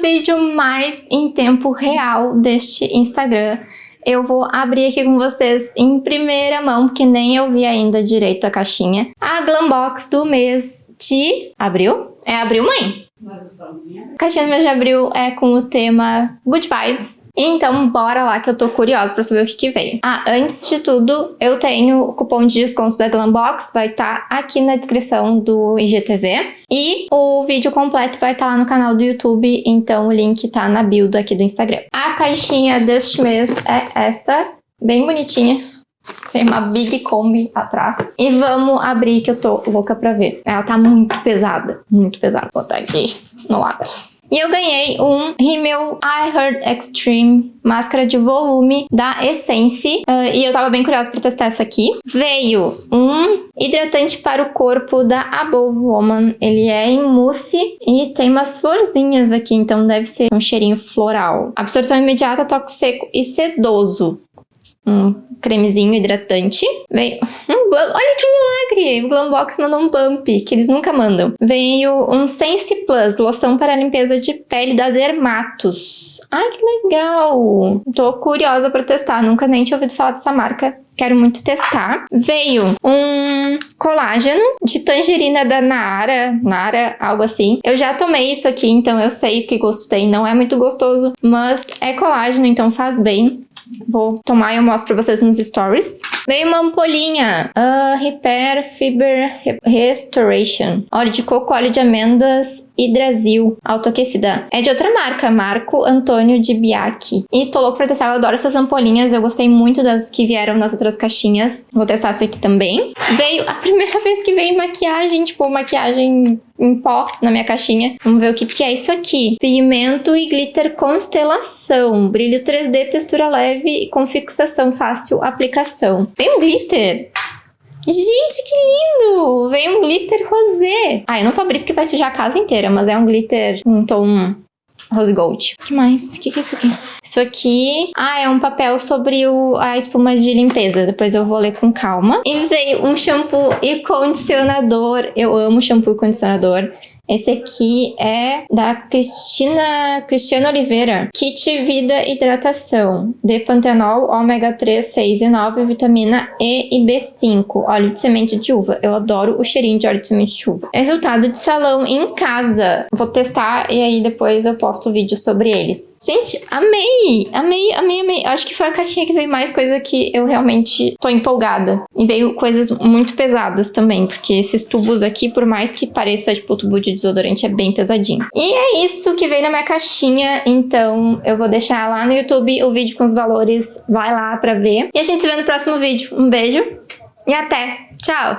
vídeo mais em tempo real deste Instagram. Eu vou abrir aqui com vocês em primeira mão, porque nem eu vi ainda direito a caixinha. A Glambox do mês de abril? É abril, mãe? Caixinha de abril é com o tema Good Vibes. Então, bora lá que eu tô curiosa pra saber o que que veio. Ah, antes de tudo, eu tenho o cupom de desconto da Glambox, vai estar tá aqui na descrição do IGTV. E o vídeo completo vai estar tá lá no canal do YouTube, então o link tá na build aqui do Instagram. A caixinha deste mês é essa, bem bonitinha. Tem uma Big Kombi atrás. E vamos abrir que eu tô louca pra ver. Ela tá muito pesada, muito pesada. Vou botar aqui no lado. E eu ganhei um Rimmel I Heard Extreme máscara de volume da Essence. Uh, e eu tava bem curiosa pra testar essa aqui. Veio um hidratante para o corpo da Above Woman. Ele é em mousse e tem umas florzinhas aqui, então deve ser um cheirinho floral. Absorção imediata, toque seco e sedoso um cremezinho hidratante. Veio um olha que milagre! O Glambox mandou um bump, que eles nunca mandam. Veio um Sense Plus, loção para limpeza de pele da Dermatos. Ai, que legal! Tô curiosa para testar, nunca nem tinha ouvido falar dessa marca. Quero muito testar. Veio um colágeno de tangerina da Nara, Nara, algo assim. Eu já tomei isso aqui, então eu sei que gosto tem. Não é muito gostoso, mas é colágeno, então faz bem. Vou tomar e eu mostro pra vocês nos stories. Veio uma ampolinha. Uh, Repair Fiber Restoration. Óleo de coco, óleo de amêndoas Hidrasil. Autoaquecida. É de outra marca, Marco Antônio de Biaki. E tô louco pra testar, eu adoro essas ampolinhas. Eu gostei muito das que vieram nas outras caixinhas. Vou testar essa aqui também. Veio a primeira vez que veio maquiagem, tipo maquiagem em pó na minha caixinha. Vamos ver o que, que é isso aqui. Pigmento e glitter constelação. Brilho 3D, textura leve e com fixação fácil aplicação. Tem um glitter. Gente, que lindo! Vem um glitter rosé. Ah, eu não vou abrir porque vai sujar a casa inteira, mas é um glitter um tom Rose Gold. O que mais? O que, que é isso aqui? Isso aqui... Ah, é um papel sobre o, a espuma de limpeza. Depois eu vou ler com calma. E veio um shampoo e condicionador. Eu amo shampoo e condicionador. Esse aqui é da Cristina, Cristiana Oliveira. Kit Vida Hidratação. De Pantenol, ômega 3, 6 e 9, vitamina E e B5. Óleo de semente de uva. Eu adoro o cheirinho de óleo de semente de uva. Resultado de salão em casa. Vou testar e aí depois eu posto vídeo sobre eles. Gente, amei! Amei, amei, amei. Acho que foi a caixinha que veio mais coisa que eu realmente tô empolgada. E veio coisas muito pesadas também, porque esses tubos aqui, por mais que pareça tipo tubo de desodorante é bem pesadinho. E é isso que veio na minha caixinha, então eu vou deixar lá no YouTube o vídeo com os valores, vai lá pra ver. E a gente se vê no próximo vídeo. Um beijo e até! Tchau!